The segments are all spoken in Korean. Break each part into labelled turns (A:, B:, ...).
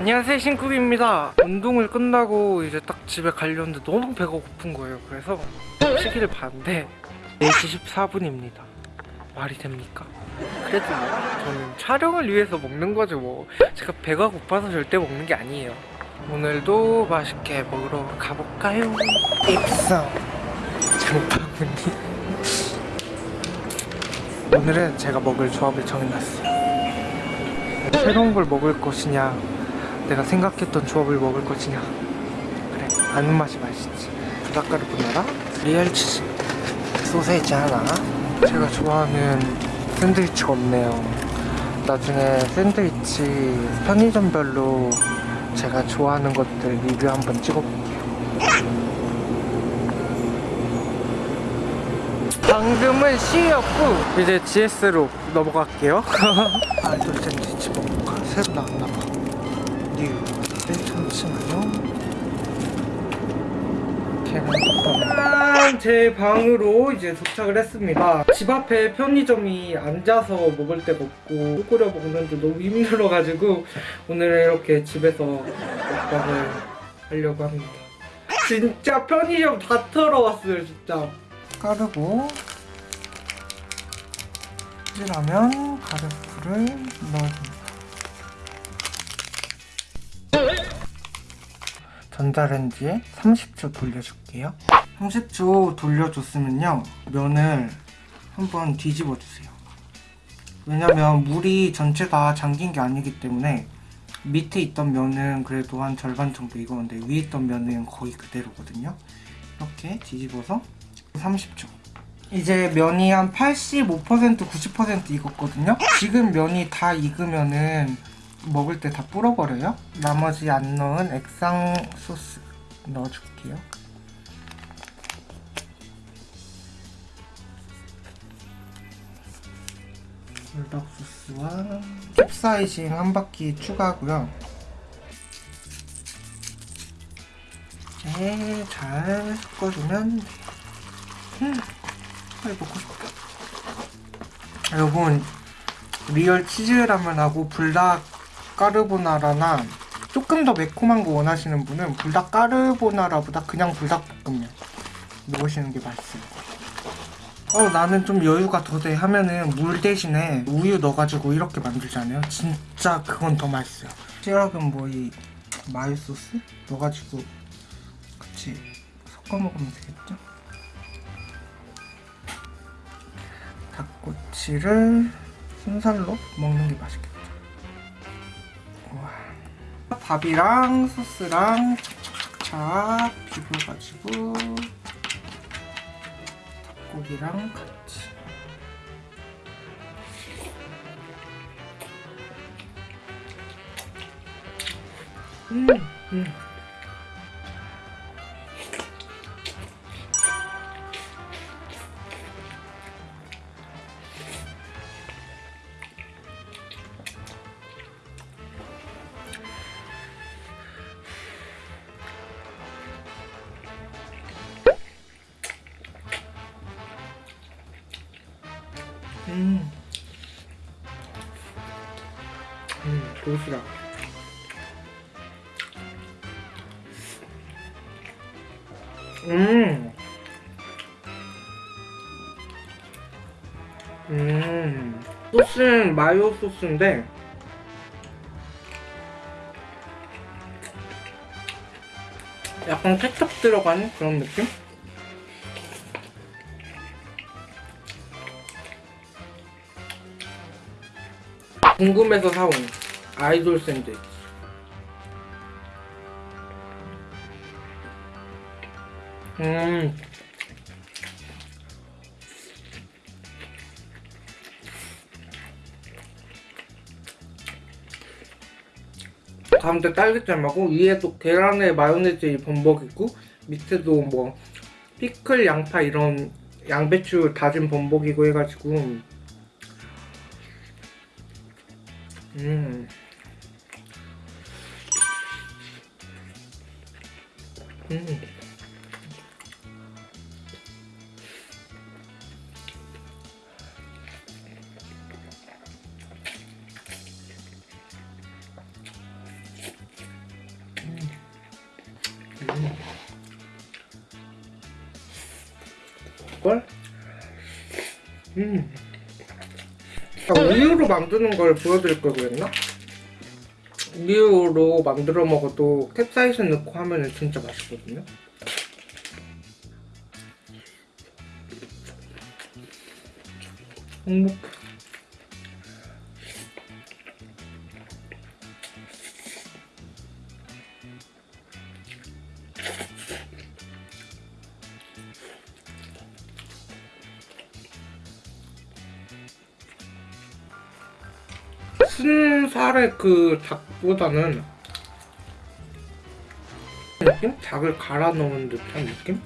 A: 안녕하세요 신쿡입니다. 운동을 끝나고 이제 딱 집에 가려는데 너무 배가 고픈 거예요. 그래서 시계를 봤는데 4시 14분입니다. 말이 됩니까? 그래도 뭐 저는 촬영을 위해서 먹는 거죠 뭐. 제가 배가 고파서 절대 먹는 게 아니에요. 오늘도 맛있게 먹으러 가볼까요? 입성. 장바구니. 오늘은 제가 먹을 조합을 정해놨어요. 새로운 걸 먹을 것이냐 내가 생각했던 조합을 먹을 것이냐? 그래 아는 맛이 맛있지. 불닭 까르보나라. 리얼 치즈. 소세지 하나. 제가 좋아하는 샌드위치가 없네요. 나중에 샌드위치 편의점별로 제가 좋아하는 것들 리뷰 한번 찍어볼게요. 방금은 CU였고 이제 GS로 넘어갈게요. 아이돌 샌드위치 먹을까? 새로 나왔나봐 new 네, 잠시만요? 제 방으로 이제 도착을 했습니다. 집 앞에 편의점이 앉아서 먹을 데가 없고 끓여 먹는데 너무 힘들어가지고 오늘 이렇게 집에서 먹방을 하려고 합니다. 진짜 편의점 다 털어왔어요 진짜. 까르고 찌라면 가루풀을 넣어줍니다 전자레인지에 30초 돌려줄게요. 30초 돌려줬으면요 면을 한번 뒤집어 주세요. 왜냐면 물이 전체 다 잠긴 게 아니기 때문에 밑에 있던 면은 그래도 한 절반 정도 익었는데 위에 있던 면은 거의 그대로거든요. 이렇게 뒤집어서 30초. 이제 면이 한 85% 90% 익었거든요. 지금 면이 다 익으면은 먹을 때 다 불어버려요? 나머지 안 넣은 액상 소스 넣어줄게요. 불닭 소스와 캡사이신 한 바퀴 추가하고요. 이제 잘 섞어주면 음, 빨리 먹고 싶다. 여러분 리얼 치즈라면하고 불닭 까르보나라나 조금 더 매콤한 거 원하시는 분은 불닭 까르보나라보다 그냥 불닭볶음면 먹으시는 게 맛있어요 어 나는 좀 여유가 더 돼 하면은 물 대신에 우유 넣어가지고 이렇게 만들잖아요. 진짜 그건 더 맛있어요. 시락은 뭐 이 마요 소스 넣어가지고 같이 섞어 먹으면 되겠죠? 닭꼬치를 순살로 먹는 게 맛있겠죠 우와. 밥이랑 소스랑 착착착착 비벼가지고 닭고기랑 같이 음, 음. 음, 도시락. 음. 음. 소스는 마요 소스인데 약간 케첩 들어간 그런 느낌? 궁금해서 사온 아이돌 샌드위치. 음. 가운데 딸기잼하고 위에도 계란에 마요네즈 범벅 있고 밑에도 뭐 피클 양파 이런 양배추 다진 범벅이고 해가지고. 음. 음. 음. 음. 아, 우유로 만드는 걸 보여드릴 걸 그랬나? 우유로 만들어 먹어도 캡사이신 넣고 하면 진짜 맛있거든요. 행복해. 순살의 그 닭 보다는? 닭을 갈아 넣은 듯한 느낌?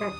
A: 음.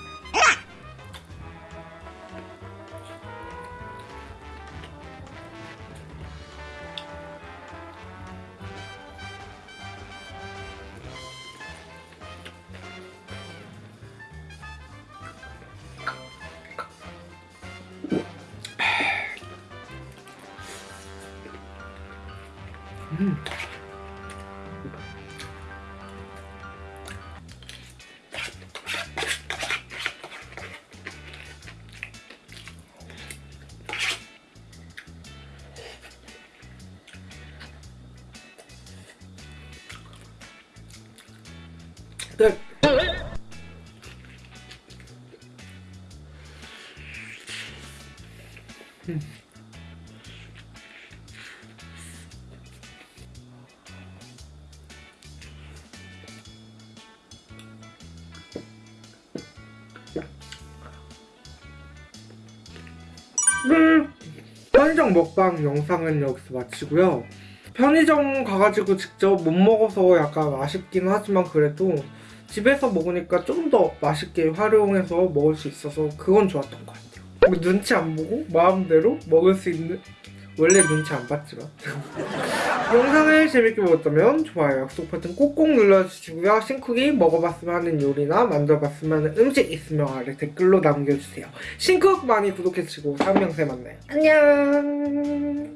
A: 음. 편의점 먹방 영상은 여기서 마치고요. 편의점 가가지고 직접 못 먹어서 약간 아쉽긴 하지만 그래도 집에서 먹으니까 좀 더 맛있게 활용해서 먹을 수 있어서 그건 좋았던 것 같아요. 뭐 눈치 안 보고 마음대로 먹을 수 있는 원래 눈치 안 봤지만 영상을 재밌게 보셨다면 좋아요, 약속 버튼 꼭꼭 눌러주시고요. 신쿡이 먹어봤으면 하는 요리나 만들어봤으면 하는 음식 있으면 아래 댓글로 남겨주세요. 신쿡 많이 구독해주시고 다음 영상에 만나요. 안녕